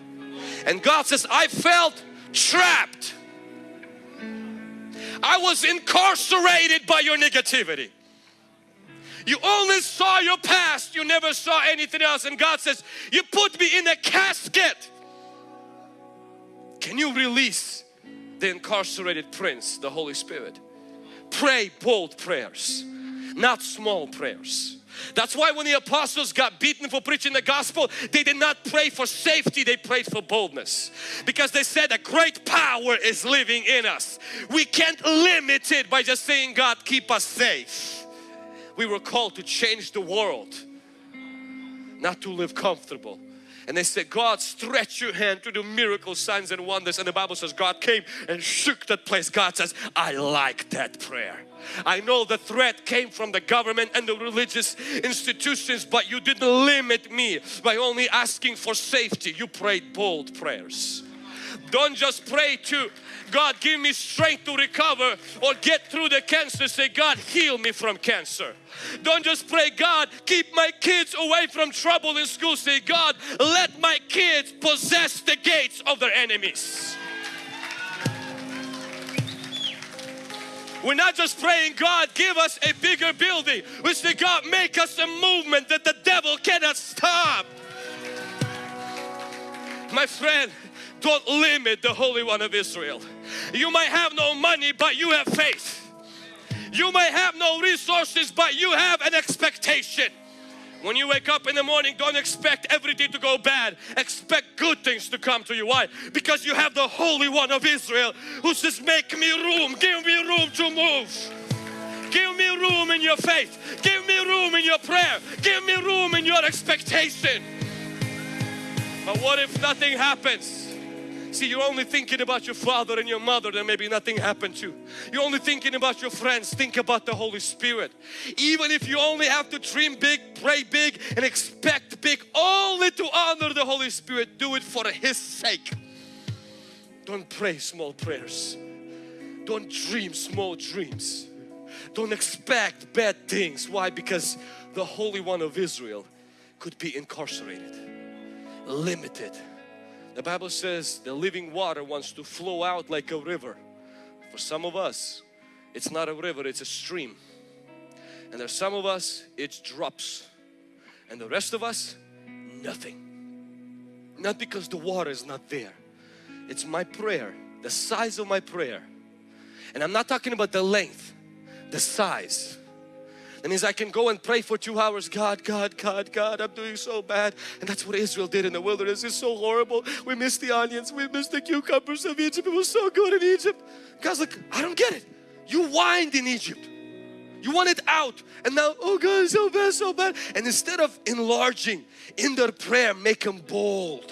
And God says, I felt trapped I was incarcerated by your negativity. You only saw your past, you never saw anything else. And God says, You put me in a casket. Can you release the incarcerated prince, the Holy Spirit? Pray bold prayers, not small prayers. That's why when the apostles got beaten for preaching the gospel, they did not pray for safety, they prayed for boldness. Because they said a great power is living in us. We can't limit it by just saying, God, keep us safe. We were called to change the world, not to live comfortable. And they said, God, stretch your hand to do miracles, signs and wonders. And the Bible says God came and shook that place. God says, I like that prayer. I know the threat came from the government and the religious institutions, but you didn't limit me by only asking for safety. You prayed bold prayers. Don't just pray to God give me strength to recover or get through the cancer. Say God heal me from cancer. Don't just pray God keep my kids away from trouble in school. Say God let my kids possess the gates of their enemies. We're not just praying, God, give us a bigger building. We say, God, make us a movement that the devil cannot stop. My friend, don't limit the Holy One of Israel. You might have no money, but you have faith. You might have no resources, but you have an expectation. When you wake up in the morning, don't expect everything to go bad. Expect good things to come to you. Why? Because you have the Holy One of Israel who says, make me room, give me room to move. Give me room in your faith. Give me room in your prayer. Give me room in your expectation. But what if nothing happens? See, you're only thinking about your father and your mother then maybe nothing happened to. You. You're only thinking about your friends. Think about the Holy Spirit. Even if you only have to dream big, pray big and expect big only to honor the Holy Spirit, do it for His sake. Don't pray small prayers. Don't dream small dreams. Don't expect bad things. Why? Because the Holy One of Israel could be incarcerated, limited the Bible says the living water wants to flow out like a river. For some of us, it's not a river, it's a stream. And there's some of us, it's drops. And the rest of us, nothing. Not because the water is not there. It's my prayer, the size of my prayer. And I'm not talking about the length, the size. That means I can go and pray for two hours. God, God, God, God, I'm doing so bad. And that's what Israel did in the wilderness. It's so horrible. We missed the onions. We missed the cucumbers of Egypt. It was so good in Egypt. God's like, I don't get it. You whined in Egypt. You want it out. And now, oh God, so bad, so bad. And instead of enlarging in their prayer, make them bold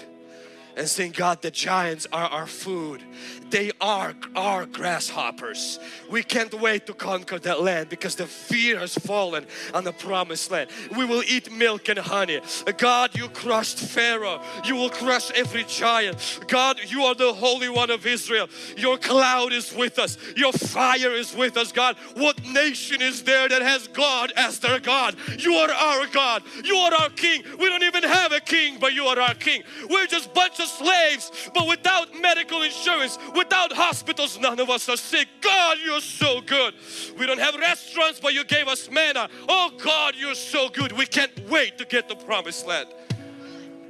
and saying, God, the giants are our food. They are our grasshoppers. We can't wait to conquer that land because the fear has fallen on the promised land. We will eat milk and honey. God, you crushed Pharaoh. You will crush every giant. God, you are the Holy One of Israel. Your cloud is with us. Your fire is with us, God. What nation is there that has God as their God? You are our God. You are our King. We don't even have a king, but you are our King. We're just bunch of slaves, but without medical insurance, without hospitals, none of us are sick. God, you're so good. We don't have restaurants, but you gave us manna. Oh God, you're so good. We can't wait to get the promised land.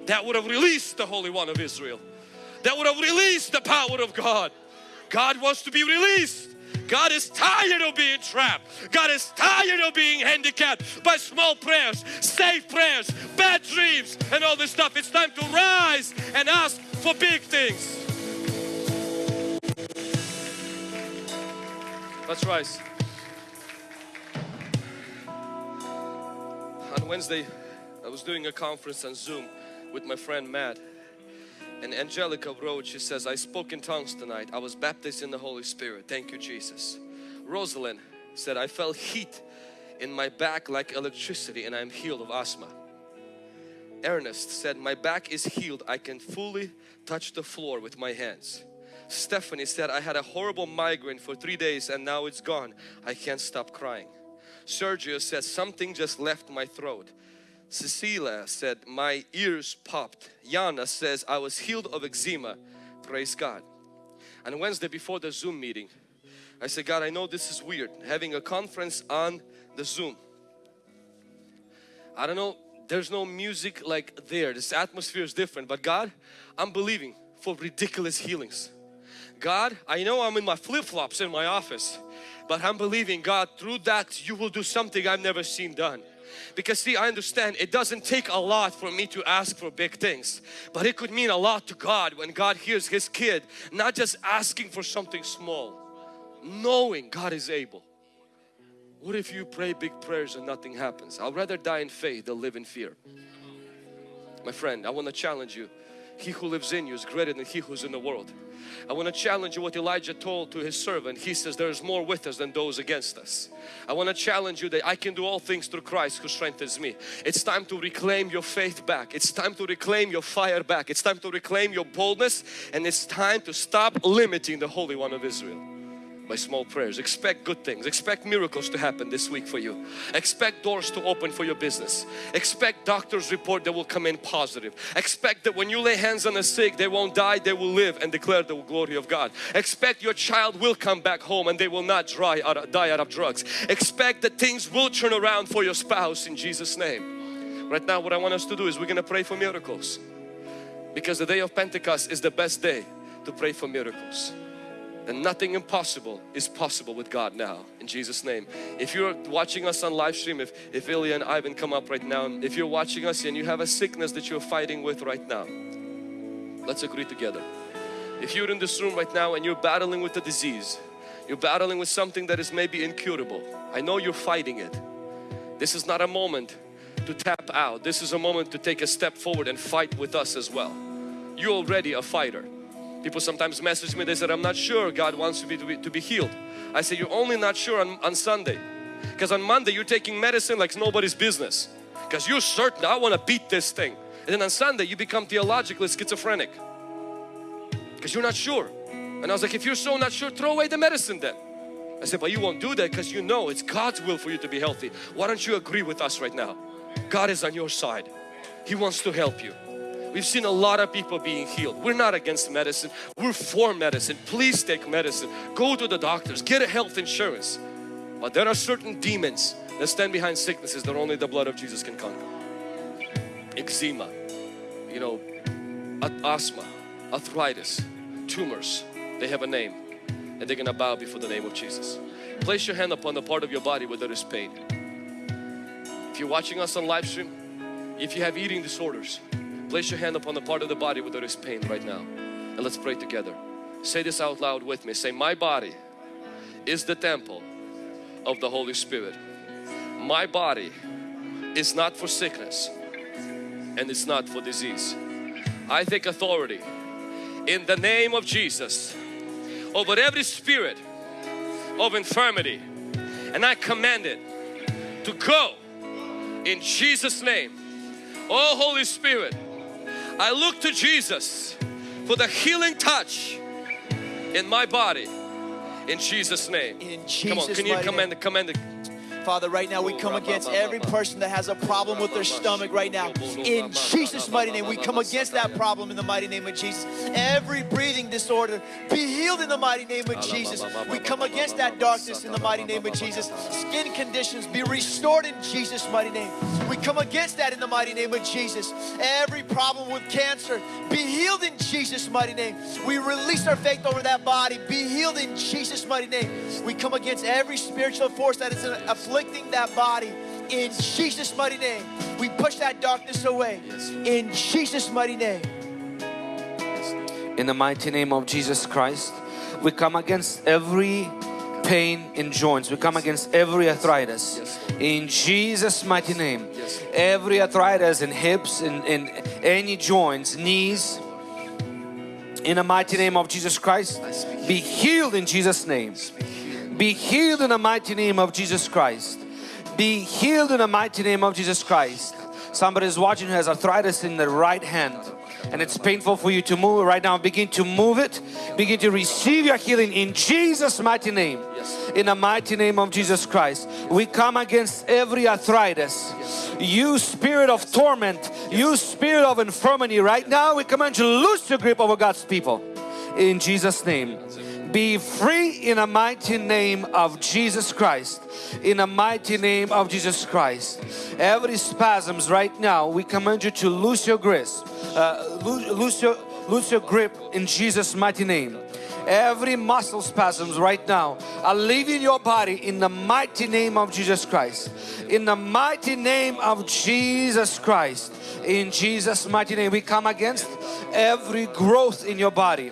That would have released the Holy One of Israel. That would have released the power of God. God wants to be released. God is tired of being trapped. God is tired of being handicapped by small prayers, safe prayers, bad dreams and all this stuff. It's time to rise and ask for big things. Let's rise. On Wednesday, I was doing a conference on Zoom with my friend Matt. And Angelica wrote, she says, I spoke in tongues tonight. I was baptized in the Holy Spirit. Thank you, Jesus. Rosalind said, I felt heat in my back like electricity and I'm healed of asthma. Ernest said, my back is healed. I can fully touch the floor with my hands. Stephanie said, I had a horrible migraine for three days and now it's gone. I can't stop crying. Sergio said, something just left my throat. Cecilia said, my ears popped. Yana says, I was healed of eczema. Praise God. And Wednesday before the Zoom meeting, I said, God, I know this is weird, having a conference on the Zoom. I don't know, there's no music like there. This atmosphere is different. But God, I'm believing for ridiculous healings. God, I know I'm in my flip-flops in my office, but I'm believing God through that you will do something I've never seen done. Because see, I understand it doesn't take a lot for me to ask for big things. But it could mean a lot to God when God hears His kid not just asking for something small. Knowing God is able. What if you pray big prayers and nothing happens? I'd rather die in faith than live in fear. My friend, I want to challenge you. He who lives in you is greater than he who's in the world. I want to challenge you what Elijah told to his servant. He says there is more with us than those against us. I want to challenge you that I can do all things through Christ who strengthens me. It's time to reclaim your faith back. It's time to reclaim your fire back. It's time to reclaim your boldness and it's time to stop limiting the Holy One of Israel by small prayers. Expect good things. Expect miracles to happen this week for you. Expect doors to open for your business. Expect doctor's report that will come in positive. Expect that when you lay hands on the sick, they won't die, they will live and declare the glory of God. Expect your child will come back home and they will not dry out, die out of drugs. Expect that things will turn around for your spouse in Jesus name. Right now what I want us to do is we're going to pray for miracles. Because the day of Pentecost is the best day to pray for miracles and nothing impossible is possible with God now in Jesus name. If you're watching us on live stream if, if Ilya and Ivan come up right now if you're watching us and you have a sickness that you're fighting with right now let's agree together. If you're in this room right now and you're battling with a disease you're battling with something that is maybe incurable I know you're fighting it. This is not a moment to tap out. This is a moment to take a step forward and fight with us as well. You're already a fighter People sometimes message me, they said, I'm not sure God wants me to be, to be healed. I say, you're only not sure on, on Sunday. Because on Monday you're taking medicine like nobody's business. Because you're certain, I want to beat this thing. And then on Sunday you become theologically schizophrenic. Because you're not sure. And I was like, if you're so not sure, throw away the medicine then. I said, but you won't do that because you know it's God's will for you to be healthy. Why don't you agree with us right now? God is on your side. He wants to help you. We've seen a lot of people being healed. We're not against medicine. We're for medicine. Please take medicine. Go to the doctors. Get a health insurance. But there are certain demons that stand behind sicknesses that only the blood of Jesus can conquer. Eczema, you know, asthma, arthritis, tumors, they have a name and they're gonna bow before the name of Jesus. Place your hand upon the part of your body where there is pain. If you're watching us on live stream, if you have eating disorders, place your hand upon the part of the body where there is pain right now. And let's pray together. Say this out loud with me. Say, my body is the temple of the Holy Spirit. My body is not for sickness and it's not for disease. I take authority in the name of Jesus over every spirit of infirmity and I command it to go in Jesus name. Oh Holy Spirit, I look to Jesus for the healing touch in my body. In Jesus name. In Jesus Come on, can you command command the Father, right now we come against every person that has a problem with their stomach right now. In Jesus' mighty name, we come against that problem in the mighty name of Jesus. Every breathing disorder, be healed in the mighty name of Jesus. We come against that darkness in the mighty name of Jesus. Skin conditions, be restored in Jesus' mighty name. We come against that in the mighty name of Jesus. Every problem with cancer, be healed in Jesus' mighty name. We release our faith over that body, be healed in Jesus' mighty name. We come against every spiritual force that is afflicting that body in Jesus' mighty name. We push that darkness away in Jesus' mighty name. In the mighty name of Jesus Christ, we come against every pain in joints. We come against every arthritis. In Jesus' mighty name. Every arthritis in hips, in, in any joints, knees. In the mighty name of Jesus Christ, be healed in Jesus' name. Be healed in the mighty name of Jesus Christ. Be healed in the mighty name of Jesus Christ. Somebody is watching who has arthritis in the right hand and it's painful for you to move it right now. Begin to move it. Begin to receive your healing in Jesus' mighty name. In the mighty name of Jesus Christ. We come against every arthritis. You spirit of torment, you spirit of infirmity right now we command you to lose your grip over God's people. In Jesus' name be free in the mighty name of Jesus Christ. In the mighty name of Jesus Christ. Every spasms right now we command you to lose your grip uh, lose your lose your grip in Jesus mighty name. Every muscle spasms right now are leaving your body in the mighty name of Jesus Christ. In the mighty name of Jesus Christ. In Jesus mighty name we come against every growth in your body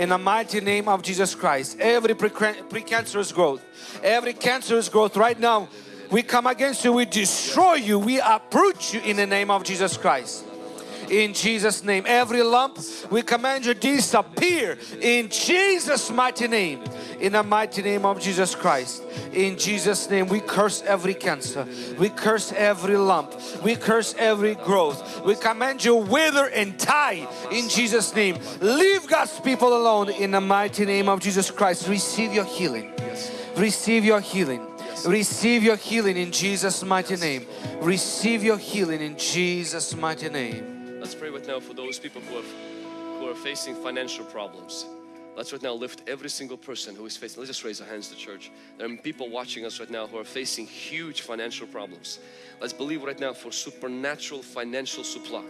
in the mighty name of Jesus Christ. Every precancerous growth, every cancerous growth right now, we come against you, we destroy you, we uproot you in the name of Jesus Christ. In Jesus' name, every lump, we command you disappear in Jesus' mighty name. In the mighty name of Jesus Christ. In Jesus' name, we curse every cancer. We curse every lump. We curse every growth. We command you wither and die in Jesus' name. Leave God's people alone in the mighty name of Jesus Christ. Receive your healing. Receive your healing. Receive your healing in Jesus' mighty name. Receive your healing in Jesus' mighty name. Let's pray right now for those people who, have, who are facing financial problems. Let's right now lift every single person who is facing, let's just raise our hands to church. There are people watching us right now who are facing huge financial problems. Let's believe right now for supernatural financial supply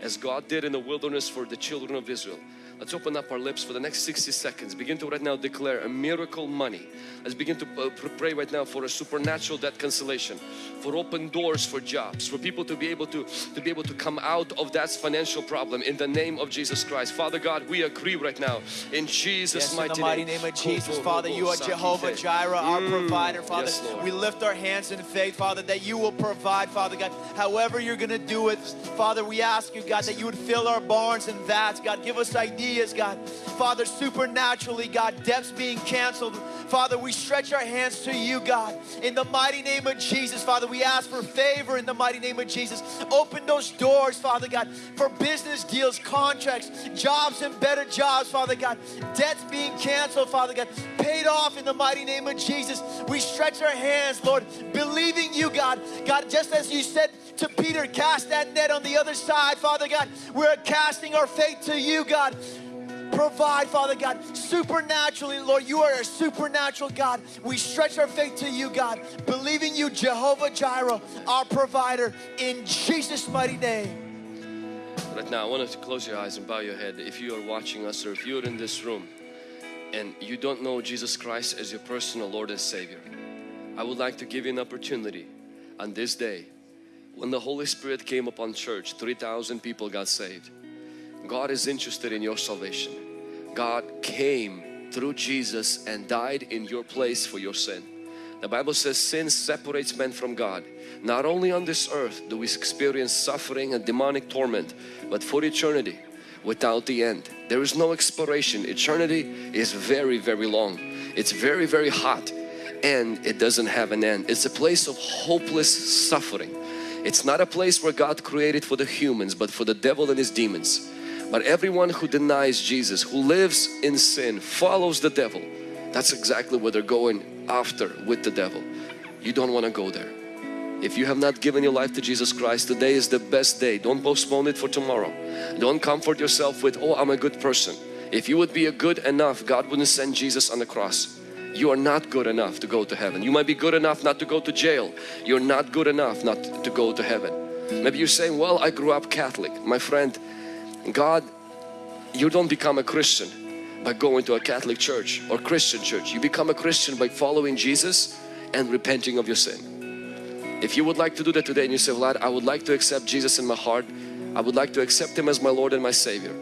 as God did in the wilderness for the children of Israel. Let's open up our lips for the next 60 seconds. Begin to right now declare a miracle money. Let's begin to uh, pray right now for a supernatural debt cancellation, for open doors for jobs, for people to be able to, to be able to come out of that financial problem in the name of Jesus Christ. Father God, we agree right now in Jesus' yes, mighty, in the mighty name. name of Jesus, Father, you are Jehovah Jireh, our Mm, provider, Father. yes, we lift our hands in faith, Father, that you will provide, Father God. However you're going to do it, Father, we ask you, God, that you would fill our barns and vats, God. Give us ideas, God. Father, supernaturally, God, debts being canceled. Father, we stretch our hands to you, God. In the mighty name of Jesus, Father, we ask for favor in the mighty name of Jesus. Open those doors, Father God, for business deals, contracts, jobs and better jobs, Father God. Debts being canceled, Father God. Paid off in the mighty name of Jesus. We stretch our hands, Lord, believing you, God. God, just as you said to Peter, cast that net on the other side, Father God. We're casting our faith to you, God provide, Father God, supernaturally, Lord. You are a supernatural God. We stretch our faith to you, God, believing you, Jehovah Jireh, our provider, in Jesus' mighty name. Right now, I want to close your eyes and bow your head. If you are watching us or if you're in this room and you don't know Jesus Christ as your personal Lord and Savior, I would like to give you an opportunity on this day when the Holy Spirit came upon church 3,000 people got saved. God is interested in your salvation. God came through Jesus and died in your place for your sin. The Bible says sin separates men from God. Not only on this earth do we experience suffering and demonic torment but for eternity without the end. There is no expiration. Eternity is very very long. It's very very hot and it doesn't have an end. It's a place of hopeless suffering it's not a place where God created for the humans but for the devil and his demons. But everyone who denies Jesus, who lives in sin, follows the devil. That's exactly what they're going after with the devil. You don't want to go there. If you have not given your life to Jesus Christ, today is the best day. Don't postpone it for tomorrow. Don't comfort yourself with, oh, I'm a good person. If you would be a good enough, God wouldn't send Jesus on the cross you are not good enough to go to heaven. You might be good enough not to go to jail. You're not good enough not to go to heaven. Maybe you're saying, well, I grew up Catholic. My friend, God, you don't become a Christian by going to a Catholic church or Christian church. You become a Christian by following Jesus and repenting of your sin. If you would like to do that today and you say, Vlad, I would like to accept Jesus in my heart. I would like to accept Him as my Lord and my Savior.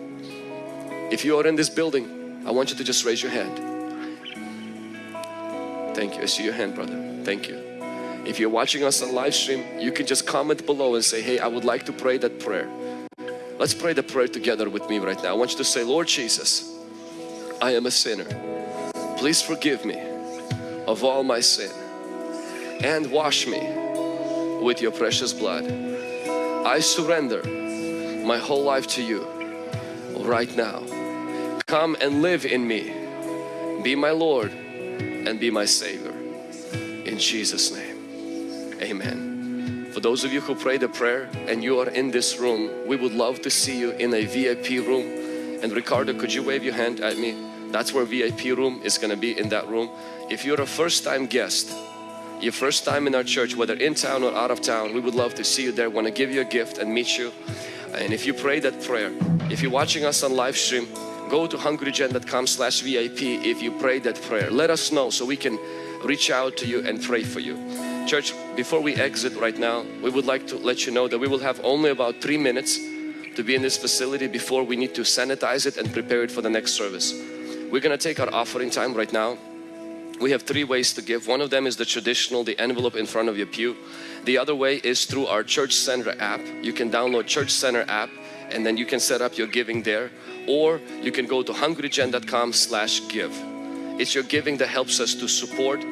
If you are in this building, I want you to just raise your hand. Thank you. I see your hand, brother. Thank you. If you're watching us on live stream, you can just comment below and say, hey, I would like to pray that prayer. Let's pray the prayer together with me right now. I want you to say, Lord Jesus, I am a sinner. Please forgive me of all my sin and wash me with your precious blood. I surrender my whole life to you right now. Come and live in me. Be my Lord and be my Savior. In Jesus' name, Amen. For those of you who prayed the prayer and you are in this room, we would love to see you in a VIP room. And Ricardo, could you wave your hand at me? That's where VIP room is going to be in that room. If you're a first time guest, your first time in our church, whether in town or out of town, we would love to see you there, want to give you a gift and meet you. And if you pray that prayer, if you're watching us on live stream, go to hungrygen.com slash VIP if you pray that prayer. Let us know so we can reach out to you and pray for you. Church, before we exit right now, we would like to let you know that we will have only about three minutes to be in this facility before we need to sanitize it and prepare it for the next service. We're going to take our offering time right now. We have three ways to give. One of them is the traditional, the envelope in front of your pew. The other way is through our Church Center app. You can download Church Center app and then you can set up your giving there or you can go to hungrygen.com slash give. It's your giving that helps us to support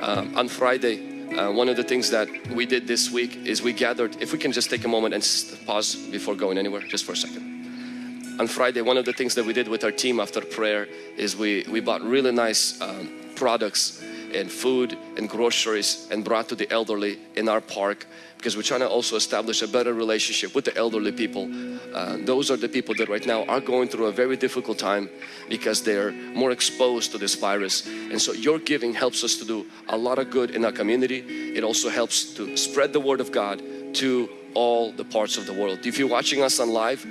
um, on Friday. Uh, one of the things that we did this week is we gathered if we can just take a moment and pause before going anywhere just for a second. On Friday one of the things that we did with our team after prayer is we we bought really nice um, products and food and groceries and brought to the elderly in our park because we're trying to also establish a better relationship with the elderly people. Uh, those are the people that right now are going through a very difficult time because they're more exposed to this virus. And so your giving helps us to do a lot of good in our community. It also helps to spread the word of God to all the parts of the world. If you're watching us on live,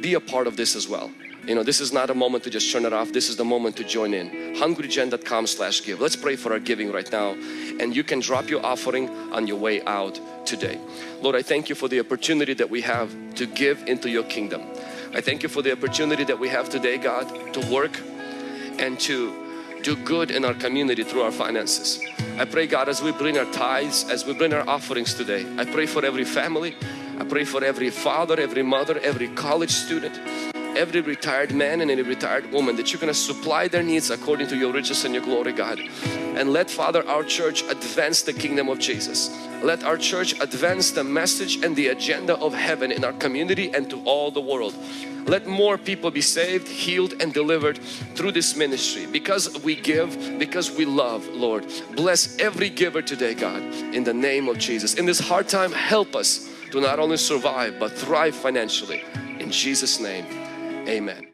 be a part of this as well. You know, this is not a moment to just turn it off. This is the moment to join in. Hungrygen.com slash give. Let's pray for our giving right now. And you can drop your offering on your way out today. Lord, I thank you for the opportunity that we have to give into your kingdom. I thank you for the opportunity that we have today, God, to work and to do good in our community through our finances. I pray God as we bring our tithes, as we bring our offerings today, I pray for every family, I pray for every father, every mother, every college student, every retired man and every retired woman that you're going to supply their needs according to your riches and your glory God. And let Father our church advance the kingdom of Jesus. Let our church advance the message and the agenda of heaven in our community and to all the world. Let more people be saved healed and delivered through this ministry. Because we give because we love Lord. Bless every giver today God in the name of Jesus. In this hard time help us to not only survive but thrive financially. In Jesus name Amen.